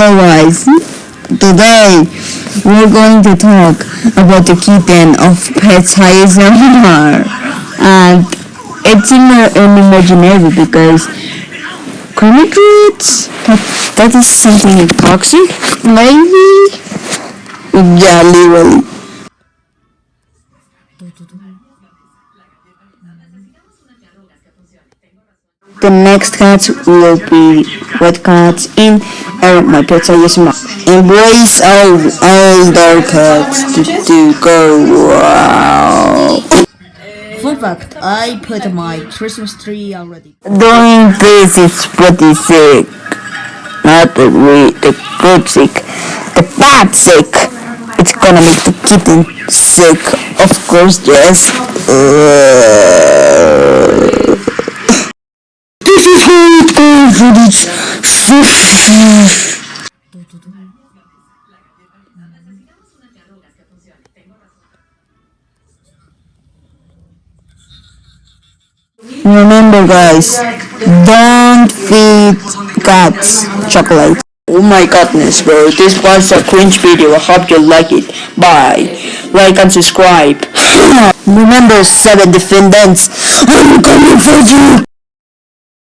Guys, today we're going to talk about the kitten of Pets ASMR and it's in an imaginary because chemicals, that, that is something toxic, maybe? Yeah, literally. The next cats will be red cats in uh, my pets ASMR. Embrace all older cats to, to go wow. Fun fact, I put my Christmas tree already. Doing this is pretty sick. Not the we, the good sick, the bad sick. It's gonna make the kitten sick. Of course, yes. Uh, is Remember guys, don't feed cats chocolate. Oh my goodness bro, this was a cringe video, I hope you like it. Bye. Like and subscribe. Remember seven defendants, I'm coming for you!